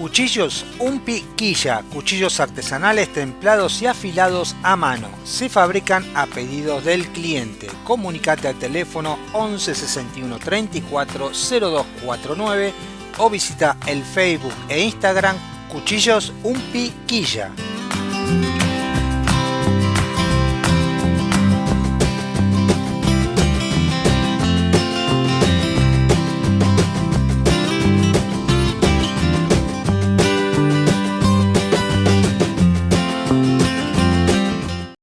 Cuchillos Un Piquilla, cuchillos artesanales templados y afilados a mano. Se fabrican a pedido del cliente. Comunicate al teléfono 11 61 34 0249 o visita el Facebook e Instagram Cuchillos Un Piquilla.